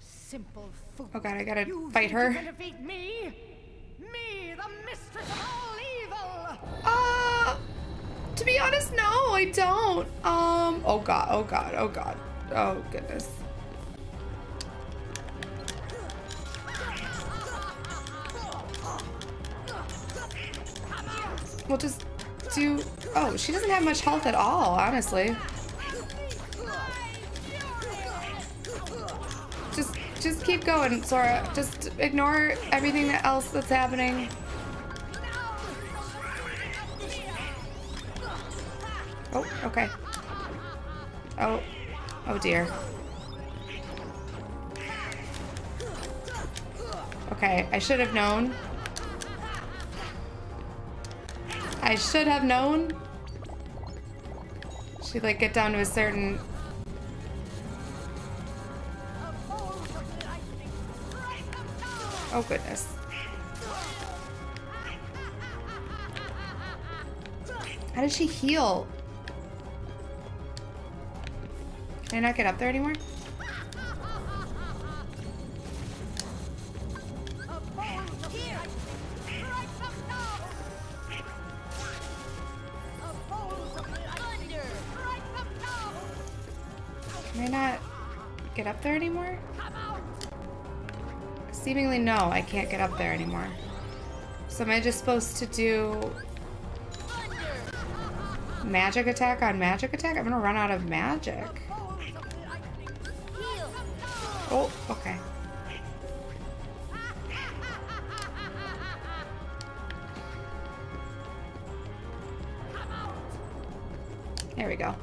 simple fool. Oh god, I gotta You fight her. defeat me? Me, the mistress of all evil! Uh, to be honest, no, I don't. Um, oh god, oh god, oh god. Oh goodness. We'll just do, oh, she doesn't have much health at all, honestly. Just, keep going, Sora. Just ignore everything else that's happening. Oh, okay. Oh, oh dear. Okay, I should have known. I should have known. She'd like get down to a certain. Oh goodness. How did she heal? Can I not get up there anymore? Seemingly no, I can't get up there anymore. So am I just supposed to do magic attack on magic attack? I'm gonna run out of magic. Oh, okay. There we go.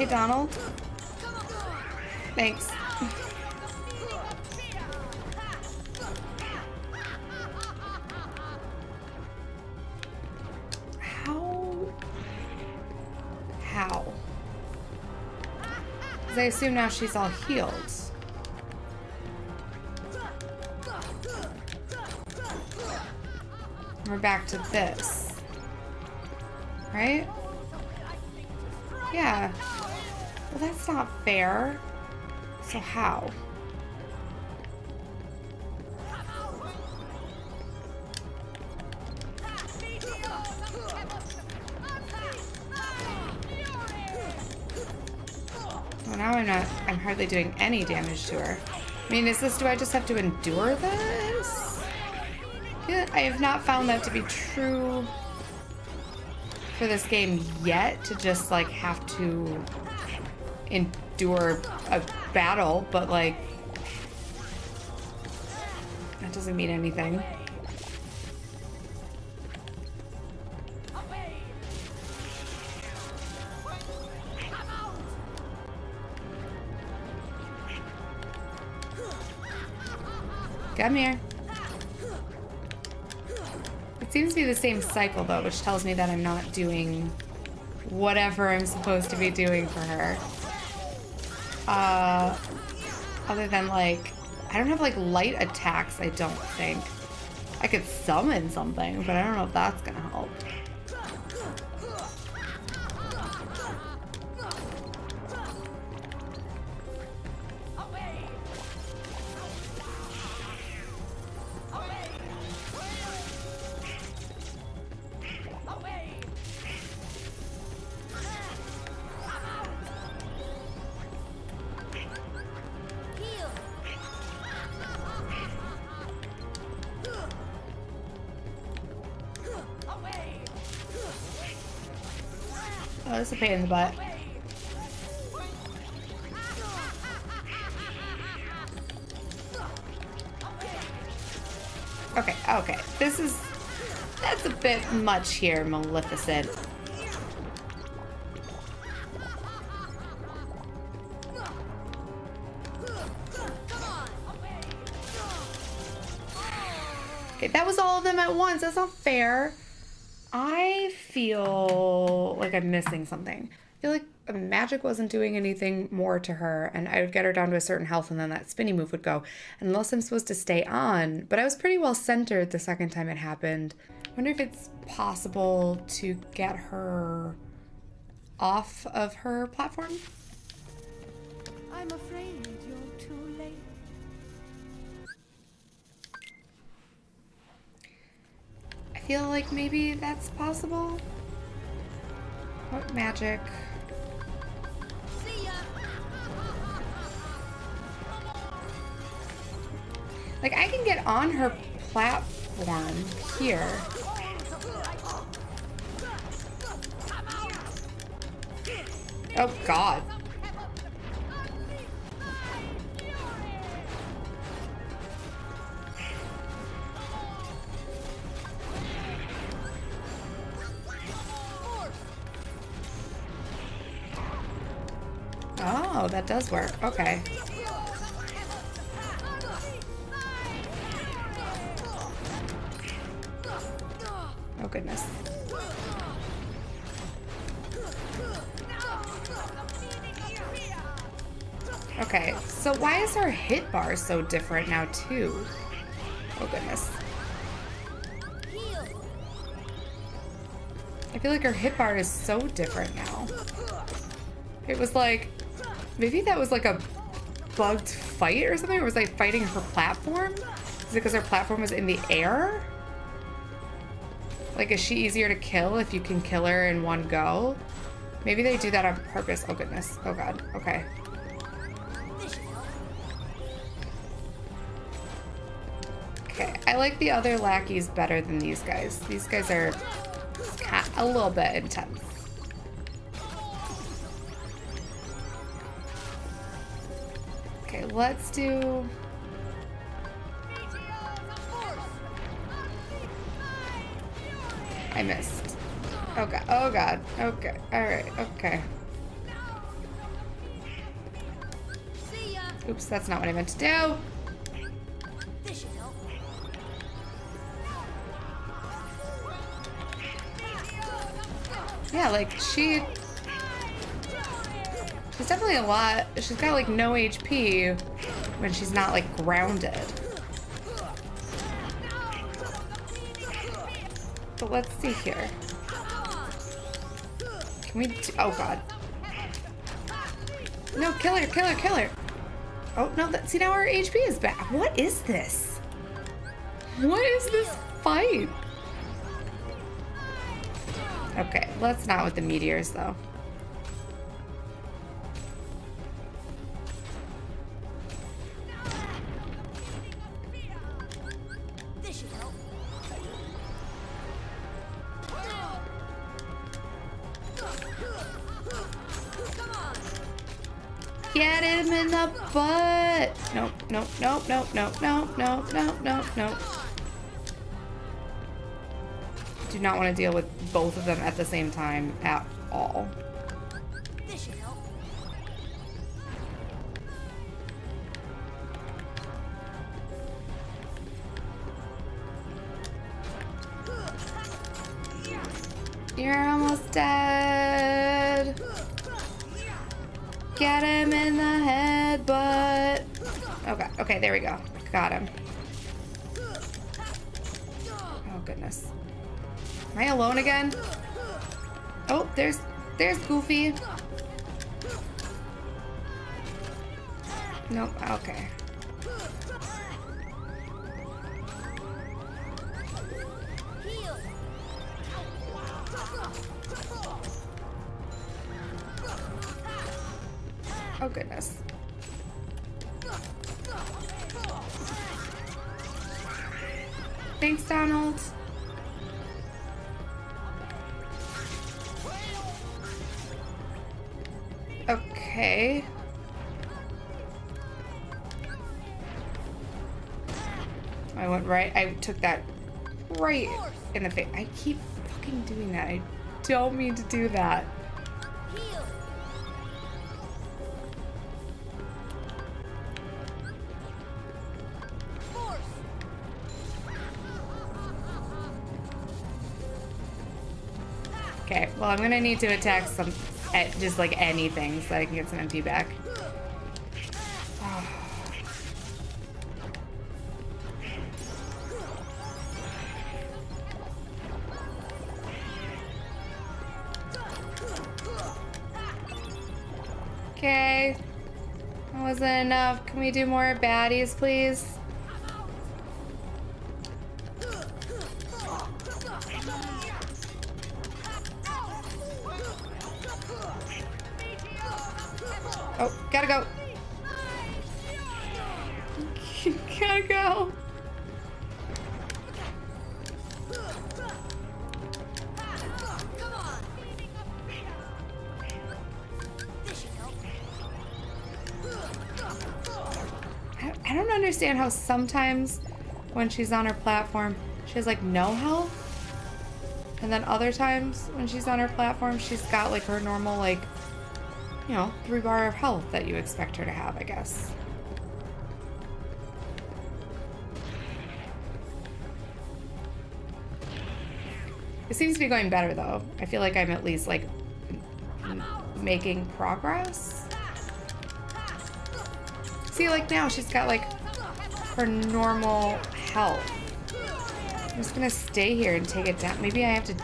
Hey Donald. Thanks. How? How? Because I assume now she's all healed. We're back to this. Right? Yeah. That's not fair. So how? Well, now I'm not, I'm hardly doing any damage to her. I mean, is this, do I just have to endure this? I have not found that to be true for this game yet, to just, like, have to endure a battle, but, like, that doesn't mean anything. Come here. It seems to be the same cycle though, which tells me that I'm not doing whatever I'm supposed to be doing for her. Uh, other than like, I don't have like light attacks, I don't think. I could summon something, but I don't know if that's gonna pain in the butt. Okay, okay. This is... That's a bit much here, Maleficent. Okay, that was all of them at once. That's not fair. I feel like I'm missing something. I feel like magic wasn't doing anything more to her, and I would get her down to a certain health, and then that spinny move would go. Unless I'm supposed to stay on, but I was pretty well centered the second time it happened. I wonder if it's possible to get her off of her platform. I'm afraid feel like maybe that's possible. What magic? Like I can get on her platform here. Oh god. That does work. Okay. Oh goodness. Okay, so why is her hit bar so different now too? Oh goodness. I feel like her hit bar is so different now. It was like, maybe that was like a bugged fight or something? Or was I fighting her platform? Is it because her platform was in the air? Like, is she easier to kill if you can kill her in one go? Maybe they do that on purpose. Oh, goodness. Oh, God. Okay. Okay. I like the other lackeys better than these guys. These guys are a little bit intense. Let's do... I missed. Oh god. Oh god. Okay. Alright. Okay. Oops, that's not what I meant to do. Yeah, like she... She's definitely a lot... She's got like no HP when she's not like grounded. But let's see here. Can we... Oh god. No, kill her, kill her, kill her. Oh, no, that, see now our HP is back. What is this? What is this fight? Okay, let's not with the meteors though. Nope, nope, nope, nope, nope, nope, nope, nope, nope. Do not want to deal with both of them at the same time at all. This should help. You're almost dead. Get him in the head, butt. Okay, okay, there we go. Got him. Oh goodness. Am I alone again? Oh, there's there's Goofy. Nope, okay. Thanks, Donald. Okay. I went right. I took that right in the face. I keep fucking doing that. I don't mean to do that. I'm gonna need to attack some, eh, just like anything so I can get some MP back. Okay. That wasn't enough. Can we do more baddies, please? Sometimes when she's on her platform, she has like no health. And then other times when she's on her platform, she's got like her normal, like, you know, three bar of health that you expect her to have, I guess. It seems to be going better though. I feel like I'm at least like making progress. See, like now she's got like her normal health. I'm just gonna stay here and take it down. Maybe I have to.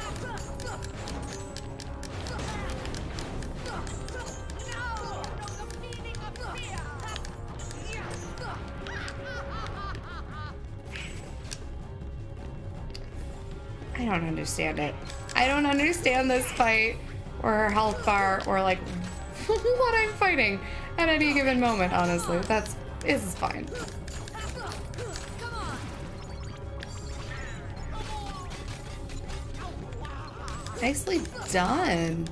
I don't understand it. I don't understand this fight or her health bar or like what I'm fighting at any given moment, honestly. That's this is fine. Nicely done.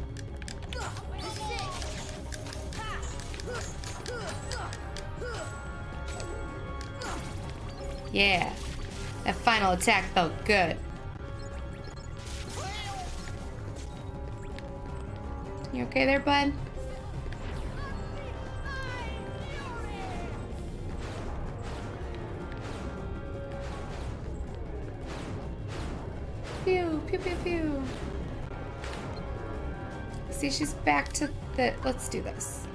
Yeah. That final attack felt good. You okay there, bud? Pew, pew, pew, pew. See, she's back to the. Let's do this.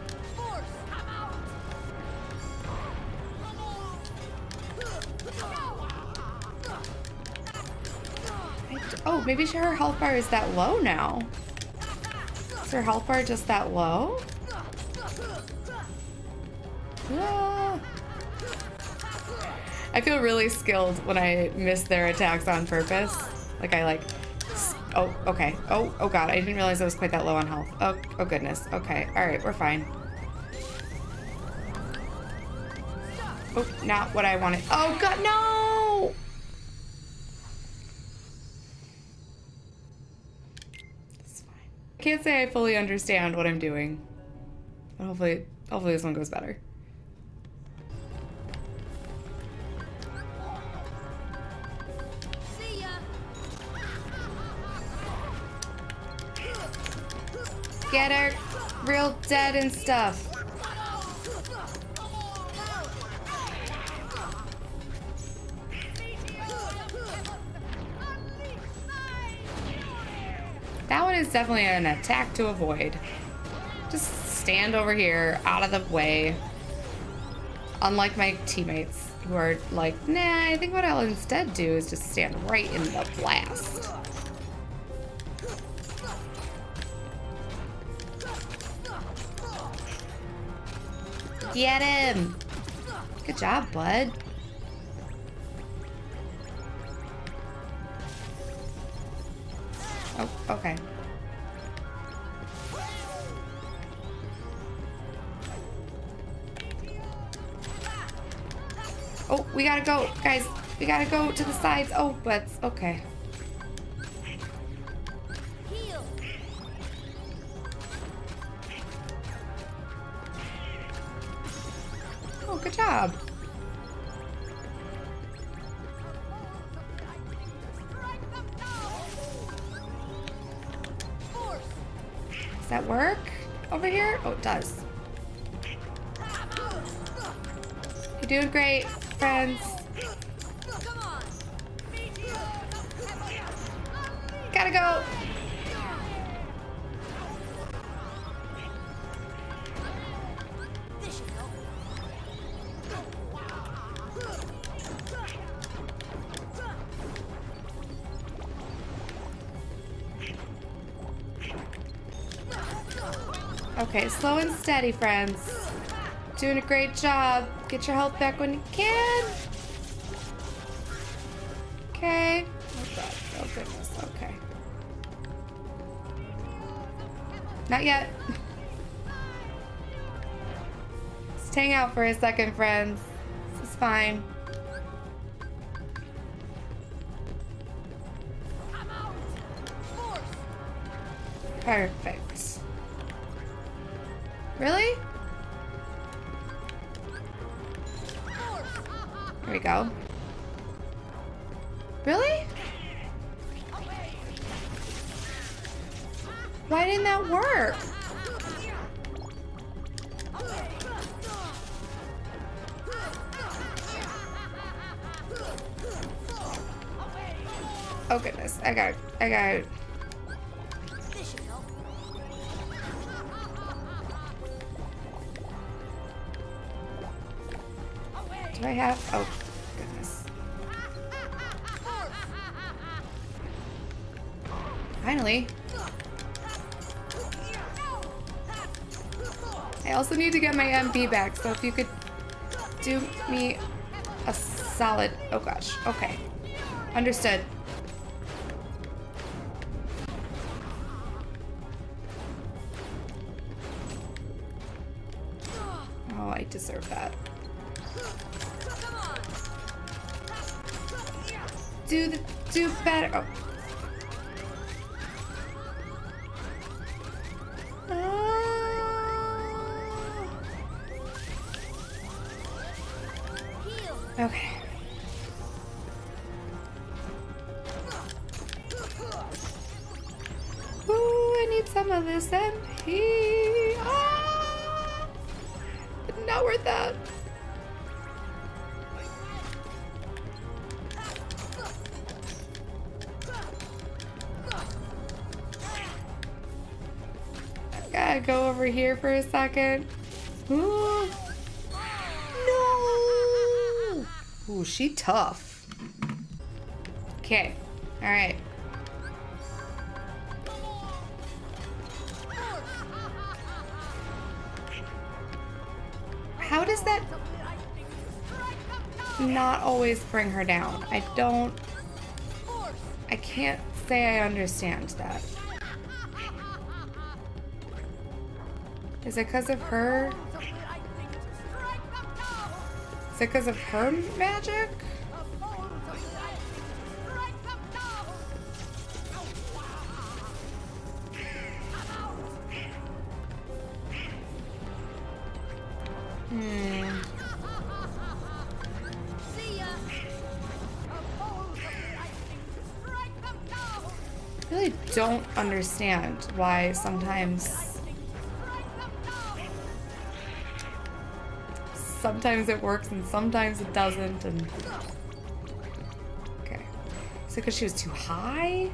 Oh, maybe her health bar is that low now. Is her health bar just that low? Ah. I feel really skilled when I miss their attacks on purpose. Like I like, oh, okay. Oh, oh God, I didn't realize I was quite that low on health. Oh, oh goodness. Okay, all right, we're fine. Oh, not what I wanted. Oh God, no! Fine. I can't say I fully understand what I'm doing, but hopefully, hopefully this one goes better. Get her real dead and stuff. That one is definitely an attack to avoid. Just stand over here, out of the way. Unlike my teammates who are like, nah, I think what I'll instead do is just stand right in the blast. Get him! Good job, bud. Oh, okay. Oh, we gotta go, guys. We gotta go to the sides. Oh, but okay. Steady, friends. Doing a great job. Get your health back when you can. Okay. Oh god. Oh goodness. Okay. Not yet. Just hang out for a second, friends. This is fine. Come out! Force! Perfect. Really? Force! Here we go. Really? Why didn't that work? Oh goodness. I got I got have oh goodness. Finally. I also need to get my MP back, so if you could do me a solid oh gosh. Okay. Understood. Okay. Ooh, I need some of this MP. Ah! Not worth that. I gotta go over here for a second. Ooh. Ooh, she tough. Okay. All right. How does that not always bring her down? I don't. I can't say I understand that. Is it because of her? Is it because of her magic? Hmm. I really don't understand why sometimes sometimes it works and sometimes it doesn't and okay. Is it because she was too high?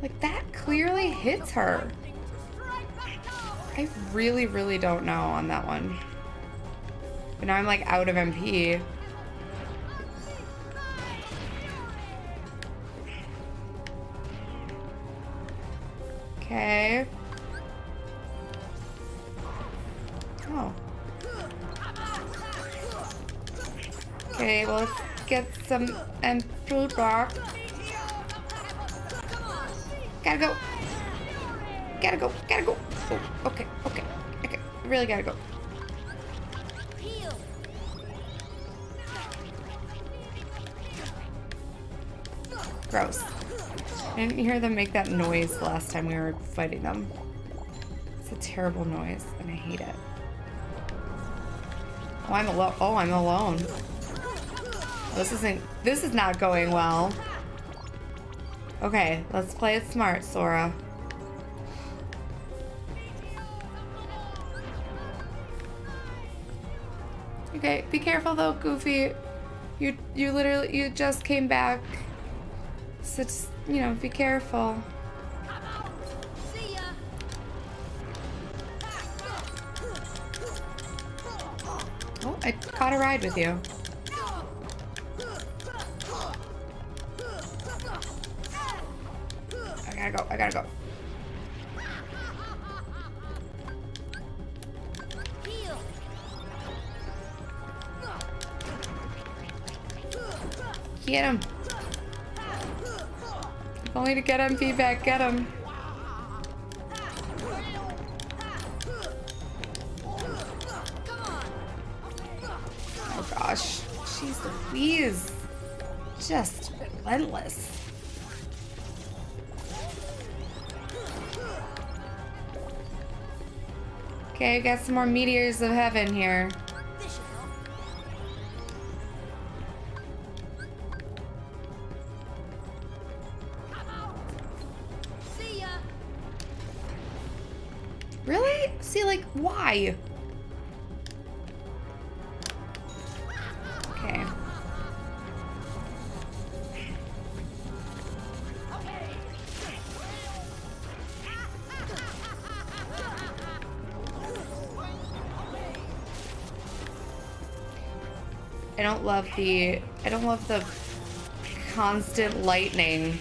Like that clearly hits her. I really really don't know on that one. But now i'm like out of mp some um, and food rock. Gotta go. Gotta go. Gotta go. Oh, okay, okay, okay. Really gotta go. Gross. I didn't hear them make that noise last time we were fighting them. It's a terrible noise, and I hate it. Oh, I'm alone. Oh, I'm alone. This isn't. This is not going well. Okay, let's play it smart, Sora. Okay, be careful though, Goofy. You you literally you just came back. So just, you know, be careful. Oh, I caught a ride with you. Gotta go. Get him. If only to get MP back. Get him. Okay, I got some more meteors of heaven here. This should help. See ya. Really? See, like, why? I don't love the I don't love the constant lightning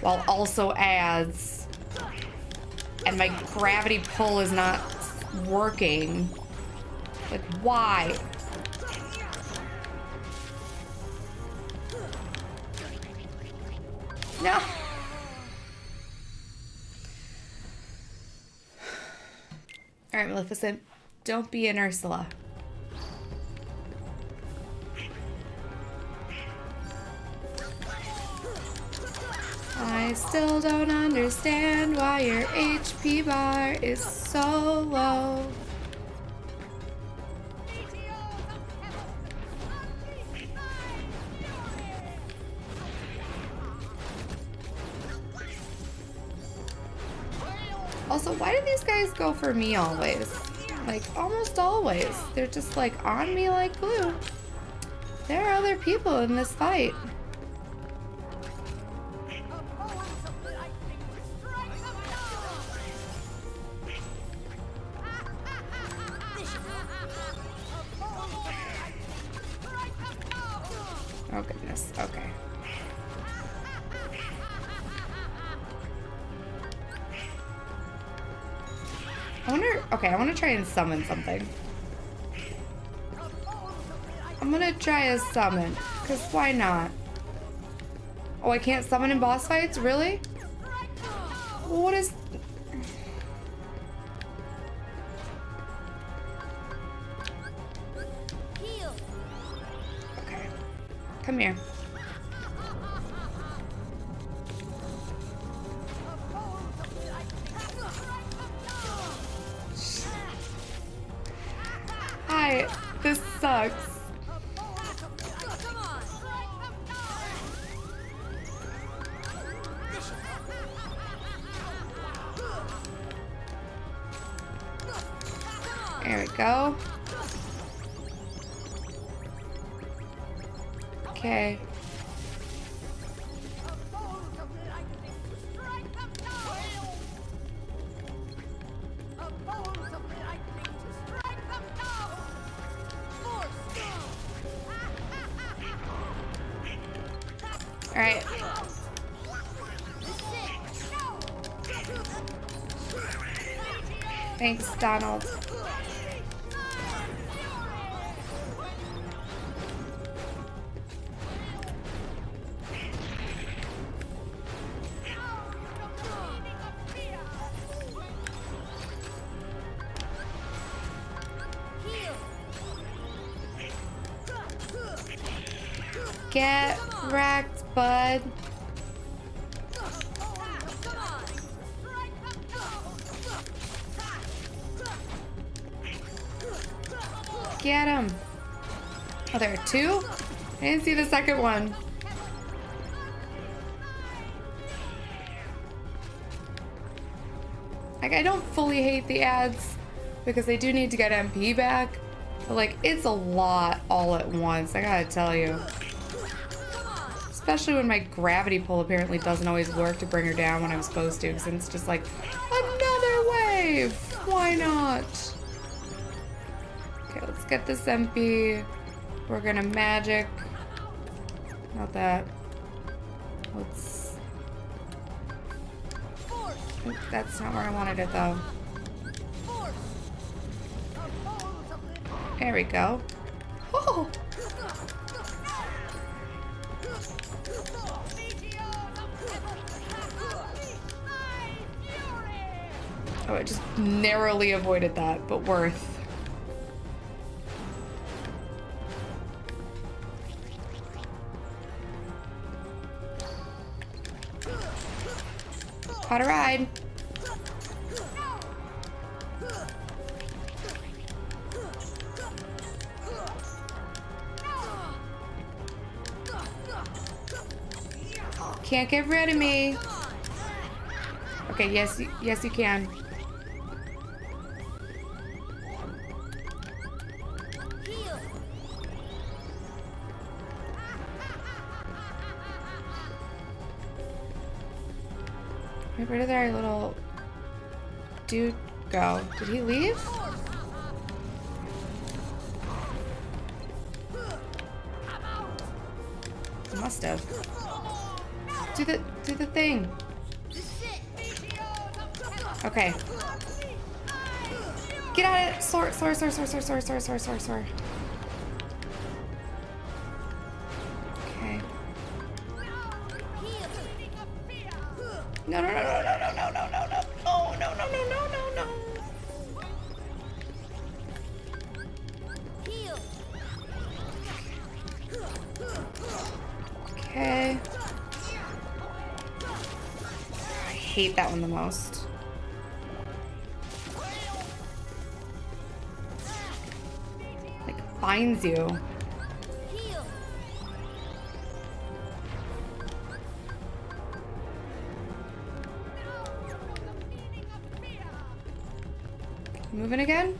while also adds and my gravity pull is not working. Like why? No. All right, Maleficent, don't be an Ursula. Still don't understand why your HP bar is so low. Also, why do these guys go for me always? Like, almost always. They're just like on me like glue. There are other people in this fight. Summon something. I'm gonna try a summon, cause why not? Oh, I can't summon in boss fights, really? What is? Okay, come here. Donald. There two? I didn't see the second one. Like, I don't fully hate the ads because they do need to get MP back. But, like, it's a lot all at once, I gotta tell you. Especially when my gravity pull apparently doesn't always work to bring her down when I'm supposed to, because it's just like, another wave! Why not? Okay, let's get this MP. We're gonna magic. Not that. Let's. Oop, That's not where I wanted it though. There we go. Oh! Oh, I just narrowly avoided that, but worth. Caught a ride. Can't get rid of me. Okay, yes, yes you can. Where did our little dude go? Did he leave? He must have. Do the do the thing. Okay. Get out of it! Soar, soar, soar, soar, soar, soar, soar, soar, soar, soar. almost. Like, finds you. Moving again?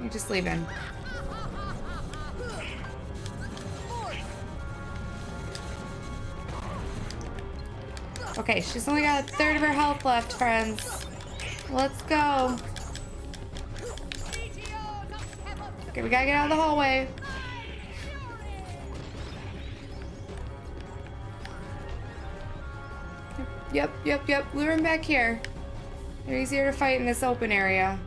You're just leaving. Okay, she's only got a third of her health left, friends. Let's go. Okay, we gotta get out of the hallway. Yep, yep, yep. Lure him back here. They're easier to fight in this open area.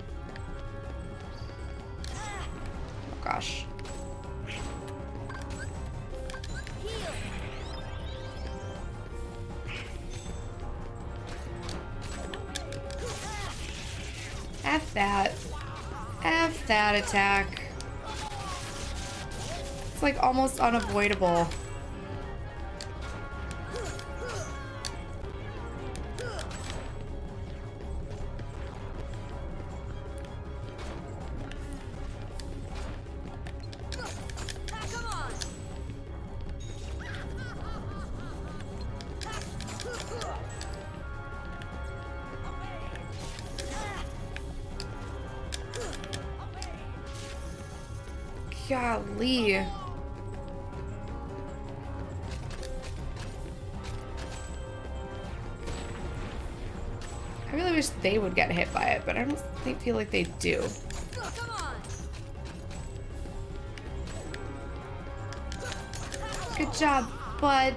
That attack. It's like almost unavoidable. I feel like they do. Good job, bud.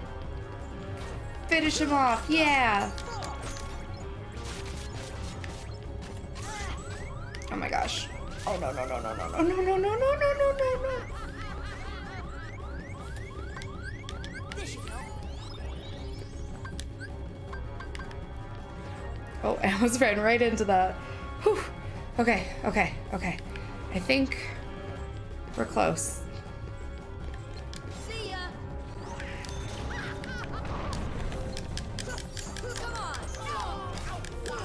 Finish him off. Yeah. Oh my gosh. Oh no no no no no no no no no no no no no no. Oh, I almost ran right into that. Whew. Okay, okay, okay. I think we're close. See ya.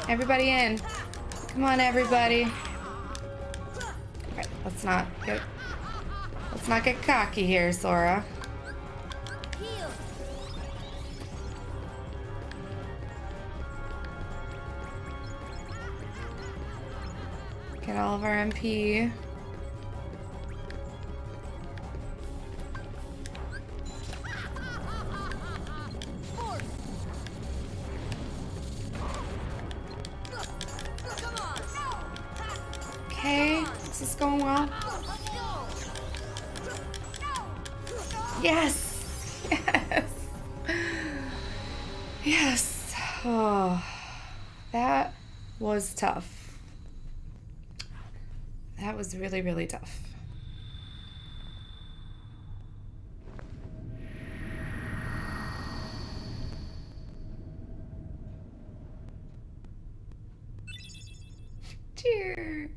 Everybody in. Come on, everybody. Okay, let's not get let's not get cocky here, Sora. he really, really tough. Cheer.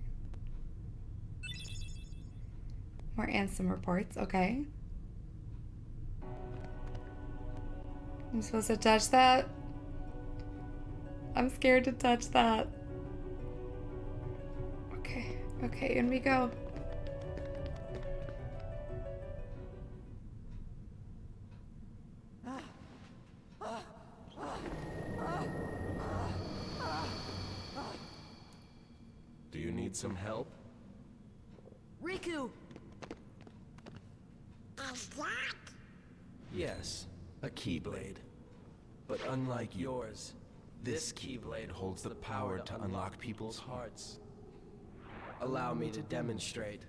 More Ansem reports, okay. I'm supposed to touch that? I'm scared to touch that. Okay, okay, in we go. Do you need some help? Riku! Yes, a Keyblade. But unlike yours, this Keyblade holds the power to unlock people's hearts. Allow me to demonstrate.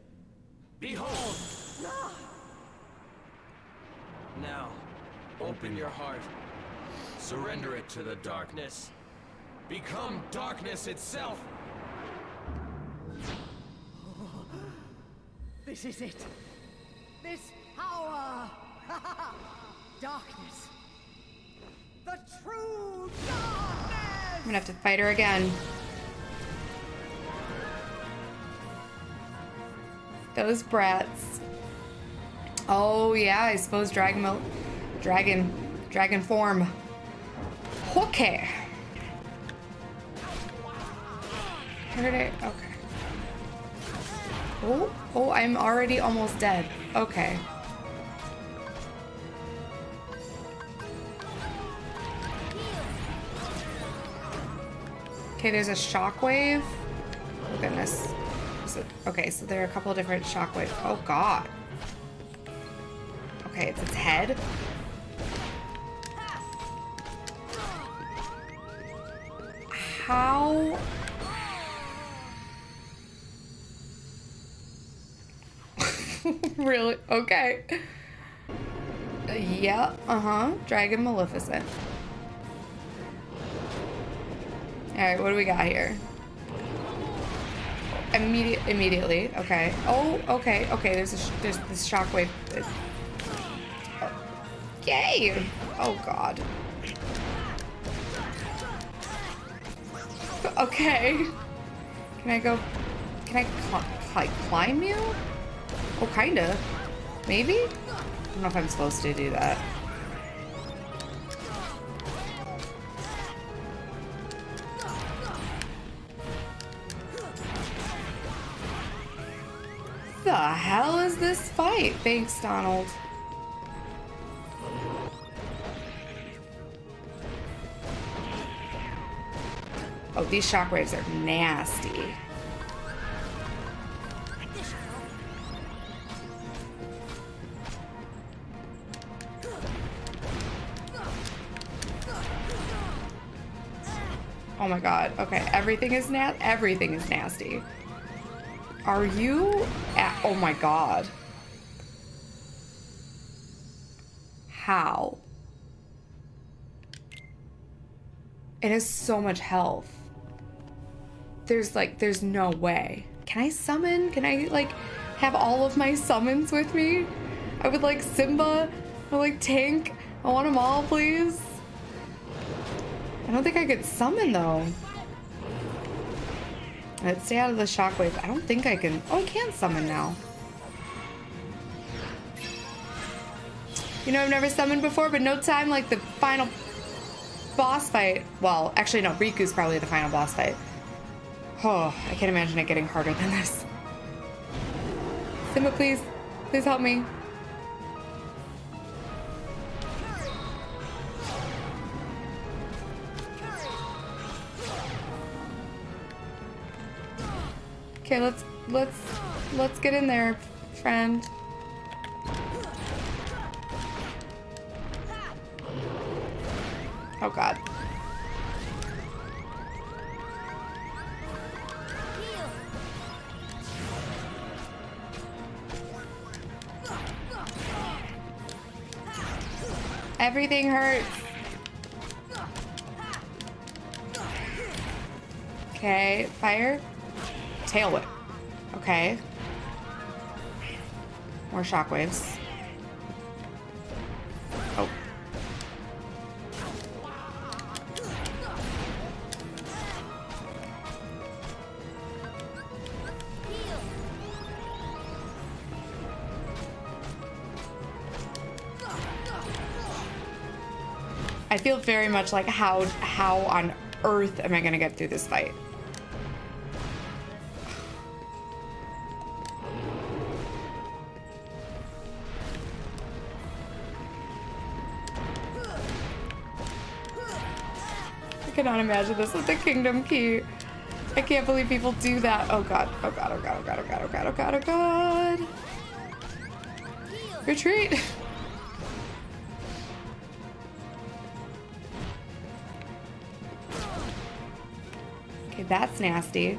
Behold! Now, open your heart. Surrender it to the darkness. Become darkness itself! This is it. This power. darkness. The true darkness. I'm gonna have to fight her again. Those brats. Oh yeah, I suppose dragon, dragon, dragon form. Okay. Heard it. Okay. Oh, oh, I'm already almost dead. Okay. Okay, there's a shockwave. Oh goodness. Okay, so there are a couple different shockwaves. Oh god. Okay, it's its head. How? really? Okay. Yeah, uh-huh. Dragon Maleficent. Alright, what do we got here? Immediate, immediately. Okay. Oh, okay, okay. There's a there's this shockwave. Yay! Oh God. Okay. Can I go? Can I cl like climb you? Oh, kinda. Maybe. I don't know if I'm supposed to do that. Hell is this fight? Thanks, Donald. Oh, these shockwaves are nasty. Oh my god. Okay, everything is na- everything is nasty. Are you Oh my god. How? It has so much health. There's like, there's no way. Can I summon? Can I like have all of my summons with me? I would like Simba. I would like Tink. I want them all, please. I don't think I could summon though. Let's stay out of the shockwave. I don't think I can. Oh, I can summon now. You know, I've never summoned before, but no time like the final boss fight. Well, actually, no. Riku's probably the final boss fight. Oh, I can't imagine it getting harder than this. Simba, please. Please help me. Okay, let's let's let's get in there, friend. Oh god. Everything hurts. Okay, fire. Tail whip. Okay. More shockwaves. Oh. I feel very much like how how on earth am I gonna get through this fight? Cannot imagine this with the Kingdom Key. I can't believe people do that. Oh god, oh god, oh god, oh god, oh god, oh god, oh god, oh god. Retreat! Okay, that's nasty.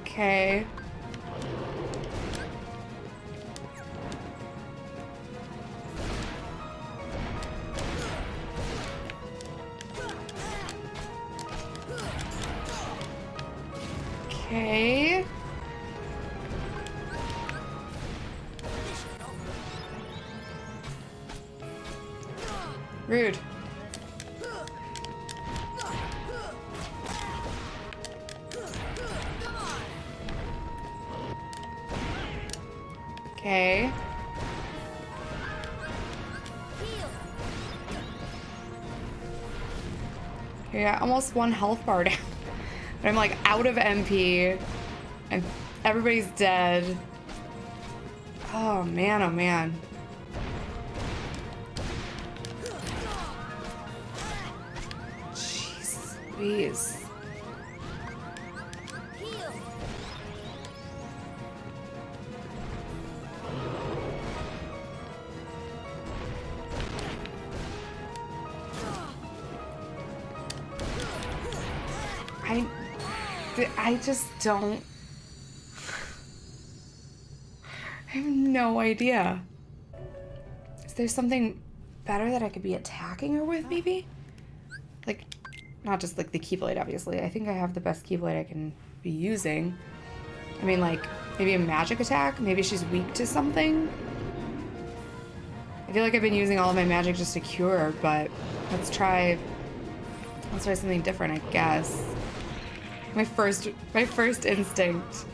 Okay. Okay. Okay. Yeah, almost one health bar down. But I'm like out of MP and everybody's dead. Oh man, oh man. Jesus Louise. I just don't. I have no idea. Is there something better that I could be attacking her with, maybe? Like, not just like the Keyblade, obviously. I think I have the best Keyblade I can be using. I mean, like, maybe a magic attack? Maybe she's weak to something? I feel like I've been using all of my magic just to cure but let's try. Let's try something different, I guess. My first, my first instinct.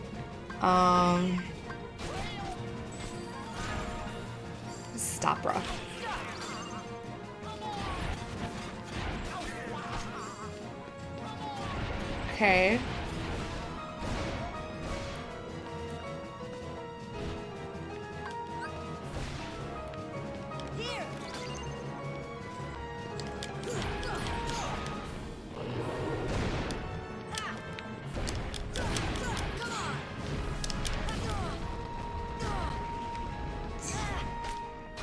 Um. Stopra. Okay.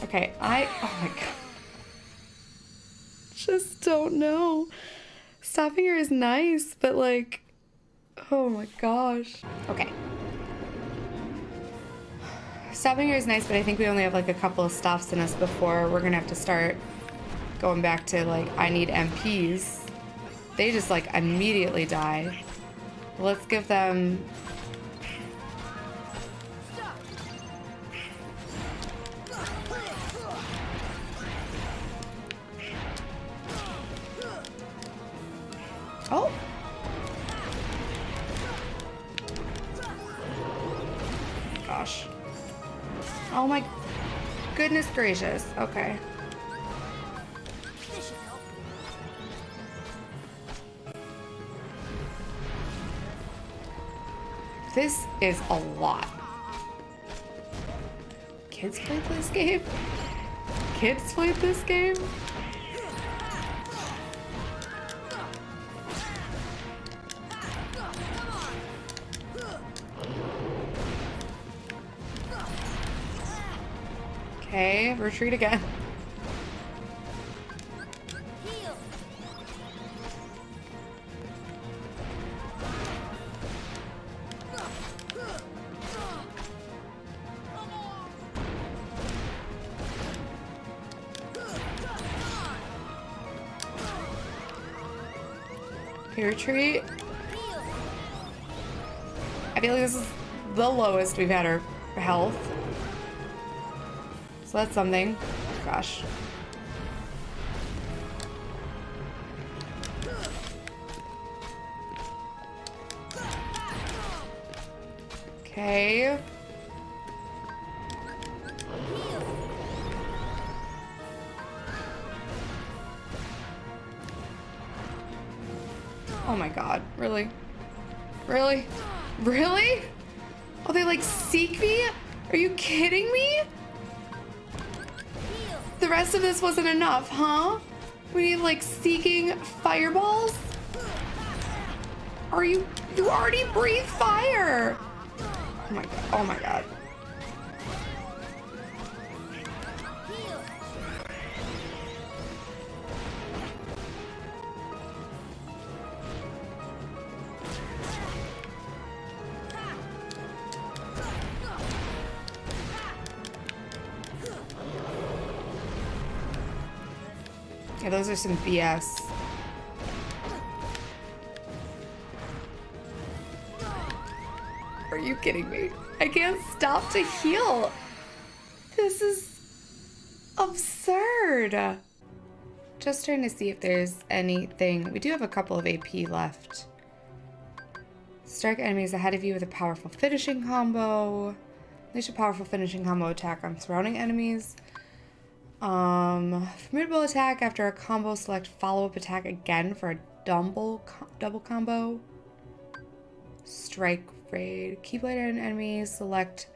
Okay, I. Oh my god. Just don't know. Stopping her is nice, but like. Oh my gosh. Okay. Stopping her is nice, but I think we only have like a couple of stops in us before we're gonna have to start going back to like, I need MPs. They just like immediately die. Let's give them. Gracious. Okay. This is a lot. Kids played this game? Kids played this game? Okay, retreat again. Retreat. I feel like this is the lowest we've had our health. So that's something. Gosh. Okay. Oh my god. Really? Really? Really? Oh, they like seek me? Are you kidding me? The rest of this wasn't enough, huh? We need like seeking fireballs? Are you you already breathe fire? Oh my god. Oh my god. Yeah, those are some BS. Are you kidding me? I can't stop to heal. This is absurd. Just trying to see if there's anything. We do have a couple of AP left. Strike enemies ahead of you with a powerful finishing combo. Unleash a powerful finishing combo attack on surrounding enemies. Um, formidable attack after a combo. Select follow-up attack again for a double double combo. Strike raid. Keyblade and enemies. Select.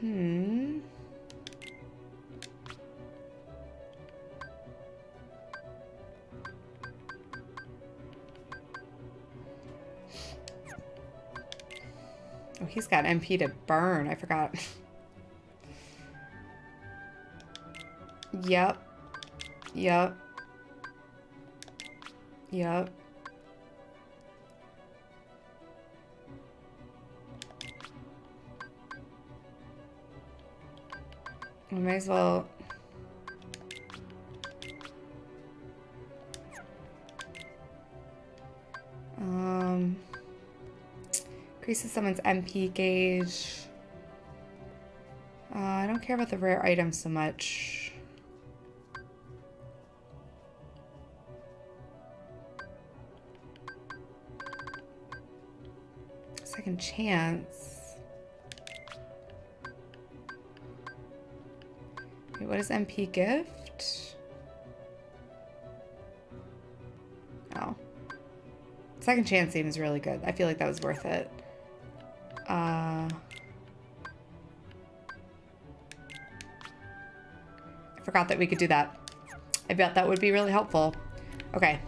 Hmm. Oh, he's got MP to burn. I forgot. Yep. Yep. Yep. We might as well. Um, increases someone's MP gauge. Uh, I don't care about the rare items so much. Second chance. Wait, what is MP gift? Oh. Second chance seems really good. I feel like that was worth it. Uh, I forgot that we could do that. I bet that would be really helpful. Okay.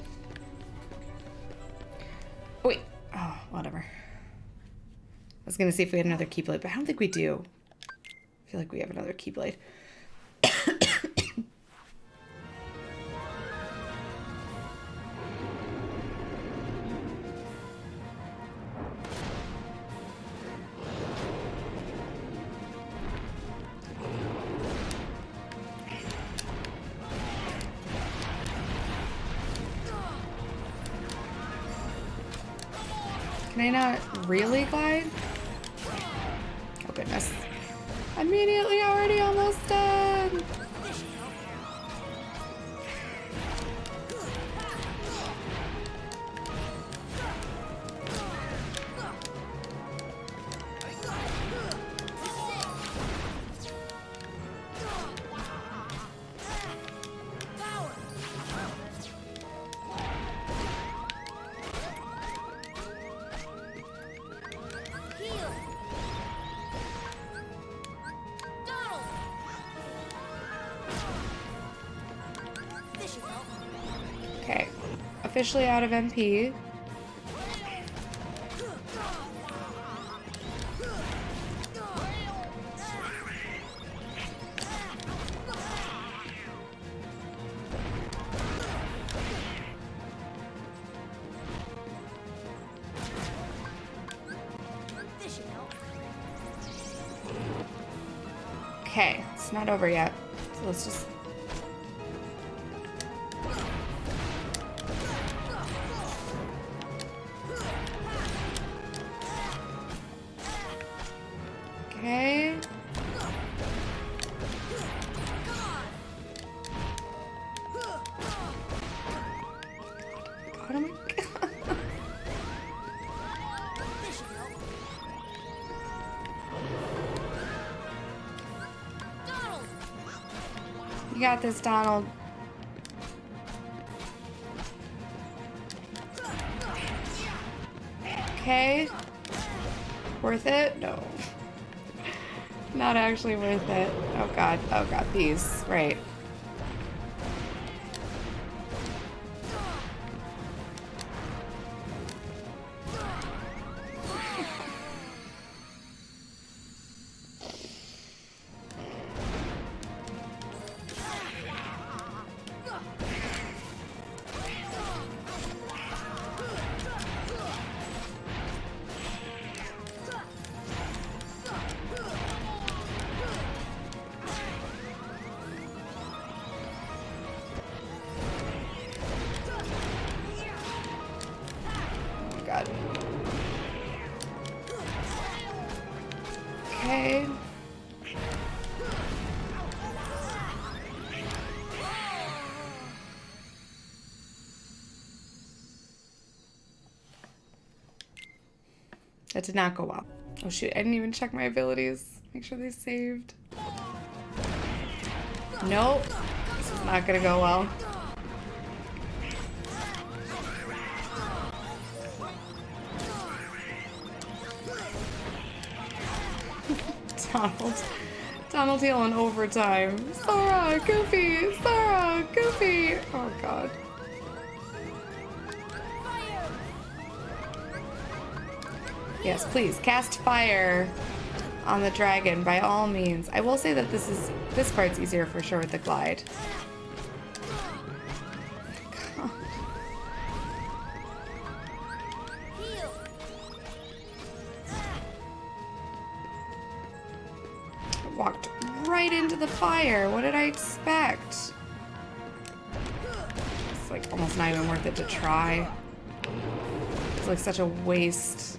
Was gonna see if we had another Keyblade, but I don't think we do. I feel like we have another Keyblade. Officially out of MP. Okay, it's not over yet. This, Donald. Okay. Worth it? No. Not actually worth it. Oh god. Oh god. These. Right. That did not go well. Oh shoot, I didn't even check my abilities. Make sure they saved. Nope. This is not gonna go well. Donald. Donald Hill in overtime. Sora, Goofy, Sora, Goofy. Oh god. Please cast fire on the dragon by all means. I will say that this is this part's easier for sure with the glide. Walked right into the fire. What did I expect? It's like almost not even worth it to try. It's like such a waste.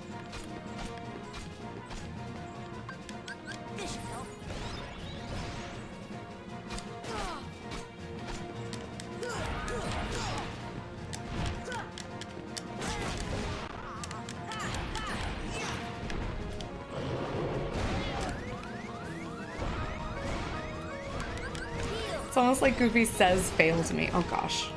Goofy says fail to me. Oh gosh.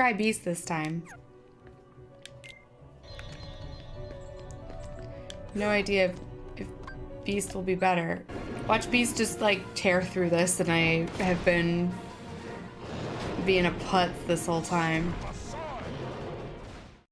Try Beast this time. No idea if, if Beast will be better. Watch Beast just like tear through this and I have been being a putz this whole time.